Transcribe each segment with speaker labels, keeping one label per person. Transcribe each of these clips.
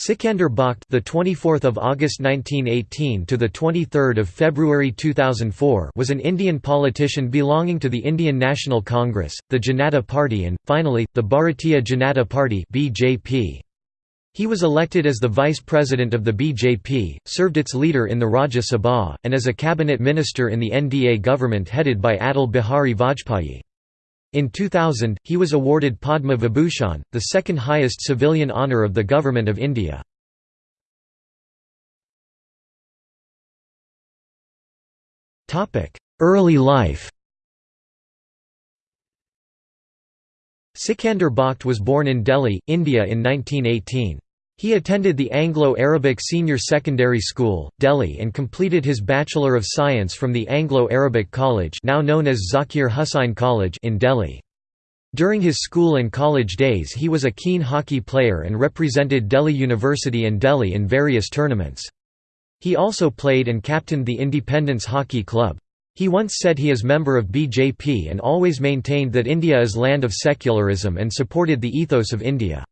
Speaker 1: Sikander Bakht, the 24th of August 1918 to the 23rd of February 2004, was an Indian politician belonging to the Indian National Congress, the Janata Party and finally the Bharatiya Janata Party (BJP). He was elected as the vice president of the BJP, served its leader in the Rajya Sabha, and as a cabinet minister in the NDA government headed by Atal Bihari Vajpayee. In 2000, he was awarded Padma Vibhushan, the second highest civilian honour of the Government of India. Early life Sikander Bakht was born in Delhi, India in 1918. He attended the Anglo-Arabic Senior Secondary School, Delhi and completed his Bachelor of Science from the Anglo-Arabic College now known as Zakir Husain College in Delhi. During his school and college days he was a keen hockey player and represented Delhi University and Delhi in various tournaments. He also played and captained the Independence Hockey Club. He once said he is member of BJP and always maintained that India is land of secularism and supported the ethos of India.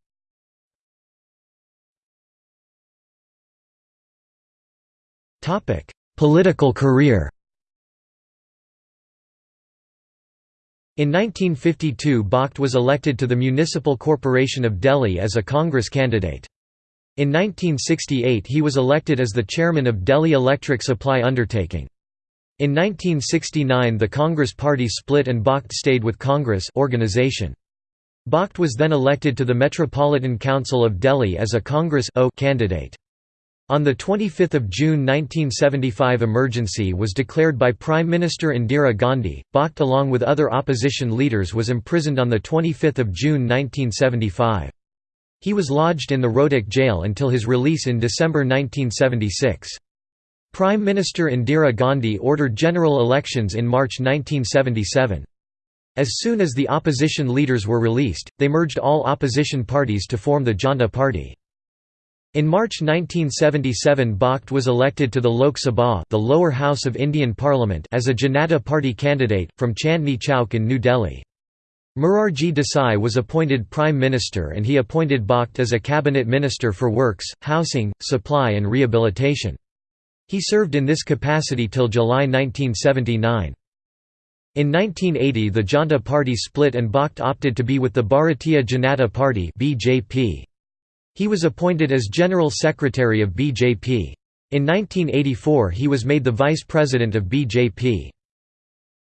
Speaker 1: Political career In 1952 Bakht was elected to the Municipal Corporation of Delhi as a Congress candidate. In 1968 he was elected as the chairman of Delhi Electric Supply Undertaking. In 1969 the Congress party split and Bakht stayed with Congress organization. Bakht was then elected to the Metropolitan Council of Delhi as a Congress o candidate. On 25 June 1975 emergency was declared by Prime Minister Indira Gandhi. Bakht along with other opposition leaders was imprisoned on 25 June 1975. He was lodged in the Rohtak jail until his release in December 1976. Prime Minister Indira Gandhi ordered general elections in March 1977. As soon as the opposition leaders were released, they merged all opposition parties to form the Janta Party. In March 1977 Bakht was elected to the Lok Sabha the lower house of Indian Parliament as a Janata Party candidate, from Chandni Chowk in New Delhi. Morarji Desai was appointed Prime Minister and he appointed Bakht as a cabinet minister for works, housing, supply and rehabilitation. He served in this capacity till July 1979. In 1980 the Janta Party split and Bakht opted to be with the Bharatiya Janata Party BJP. He was appointed as General Secretary of BJP. In 1984 he was made the Vice President of BJP.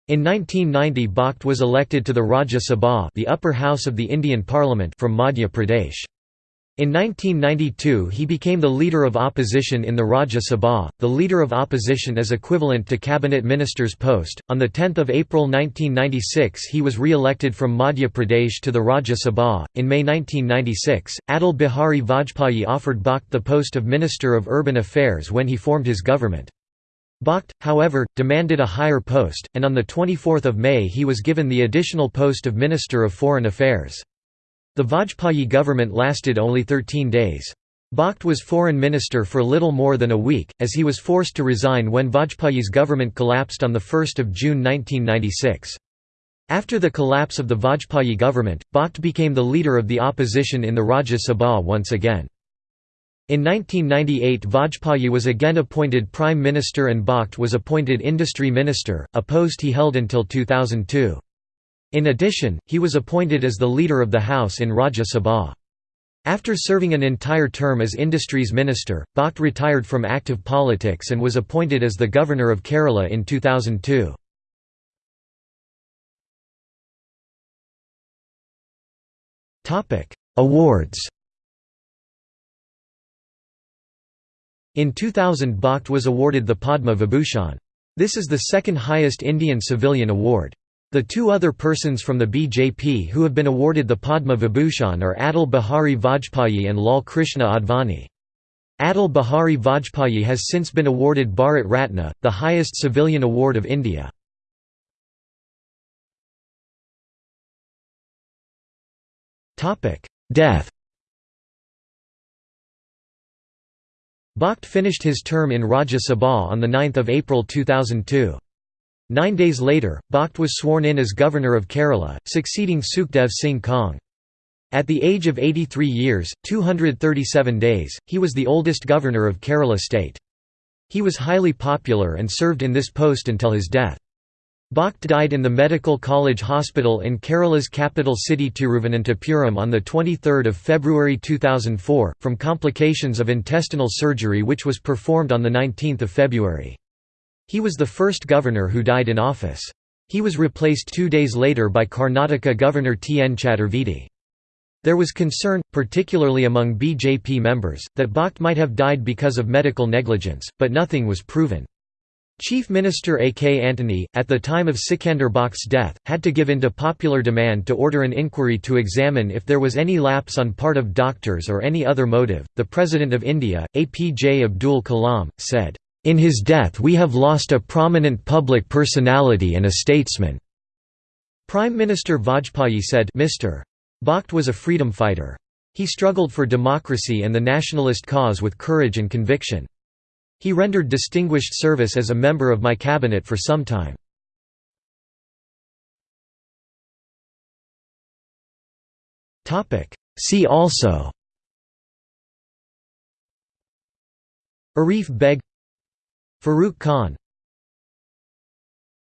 Speaker 1: In 1990 Bakht was elected to the Rajya Sabha the upper house of the Indian Parliament from Madhya Pradesh. In 1992 he became the leader of opposition in the Rajya Sabha. The leader of opposition is equivalent to cabinet minister's post. On the 10th of April 1996 he was re-elected from Madhya Pradesh to the Rajya Sabha. In May 1996, Atal Bihari Vajpayee offered Bakht the post of Minister of Urban Affairs when he formed his government. Bakht, however, demanded a higher post, and on 24 May he was given the additional post of Minister of Foreign Affairs. The Vajpayee government lasted only 13 days. Bakht was foreign minister for little more than a week, as he was forced to resign when Vajpayee's government collapsed on 1 June 1996. After the collapse of the Vajpayee government, Bakht became the leader of the opposition in the Rajya Sabha once again. In 1998 Vajpayee was again appointed Prime Minister and Bakht was appointed Industry Minister, a post he held until 2002. In addition, he was appointed as the leader of the House in Rajya Sabha. After serving an entire term as Industries Minister, Bakht retired from active politics and was appointed as the Governor of Kerala in 2002. Awards In 2000 Bakht was awarded the Padma Vibhushan. This is the second highest Indian civilian award. The two other persons from the BJP who have been awarded the Padma Vibhushan are Atal Bihari Vajpayee and Lal Krishna Advani. Atal Bihari Vajpayee has since been awarded Bharat Ratna, the highest civilian award of India. Death Bakht finished his term in Rajya Sabha on 9 April 2002. Nine days later, Bakht was sworn in as Governor of Kerala, succeeding Sukhdev Singh Kang. At the age of 83 years, 237 days, he was the oldest governor of Kerala state. He was highly popular and served in this post until his death. Bakht died in the Medical College Hospital in Kerala's capital city Tiruvananthapuram on 23 February 2004, from complications of intestinal surgery which was performed on 19 February. He was the first governor who died in office. He was replaced two days later by Karnataka Governor T. N. Chaturvedi. There was concern, particularly among BJP members, that Bakht might have died because of medical negligence, but nothing was proven. Chief Minister A. K. Antony, at the time of Sikander Bakht's death, had to give in to popular demand to order an inquiry to examine if there was any lapse on part of doctors or any other motive. The President of India, APJ Abdul Kalam, said, In his death, we have lost a prominent public personality and a statesman. Prime Minister Vajpayee said, Mr. Bakht was a freedom fighter. He struggled for democracy and the nationalist cause with courage and conviction. He rendered distinguished service as a member of my cabinet for some time. See also Arif Beg Farooq Khan